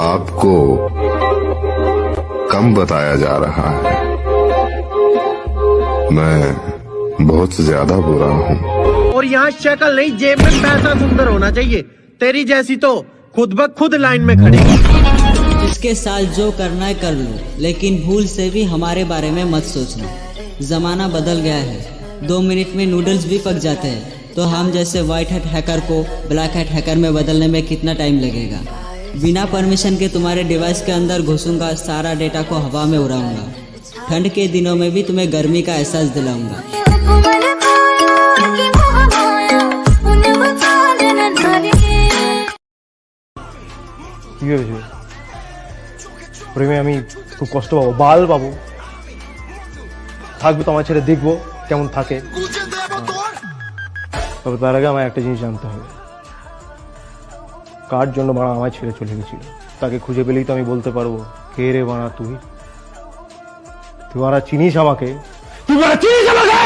आपको कम बताया जा रहा है। मैं बहुत ज़्यादा बुरा हूँ। और यहाँ शक्ल नहीं जेब में पैसा सुंदर होना चाहिए। तेरी जैसी तो खुद ब खुद लाइन में खड़ी। इसके साथ जो करना है कर लो लेकिन भूल से भी हमारे बारे में मत सोचना। जमाना बदल गया है। दो मिनट में नूडल्स भी पक जाते हैं। तो हम जैसे व्हाइट हेड हैकर को ब्लैक हेड हैकर में बदलने में कितना टाइम लगेगा? बिना परमिशन के तुम्हारे डिवाइस के अंदर घुसूंगा सारा डेटा को हवा में उड़ाऊंगा ठंड के दिनों में भी तुम्हें गर्मी का एहसास दिलाऊंगा কি হয়েছে প্রেমে আমি খুব কষ্ট পাবো বাল পাবো থাকবে তো আমার ছেড়ে দেখবো কেমন থাকে তবে তার আগে আমার একটা জিনিস জানতে হবে কার জন্য বাড়া আমায় ছেড়ে চলে গেছিল? তাকে খুঁজে পেলেই তো আমি বলতে পারব, কে রে বাড়া তুই? তুই বাড়া চিনিস আমাকে? চিনিস আমাকে?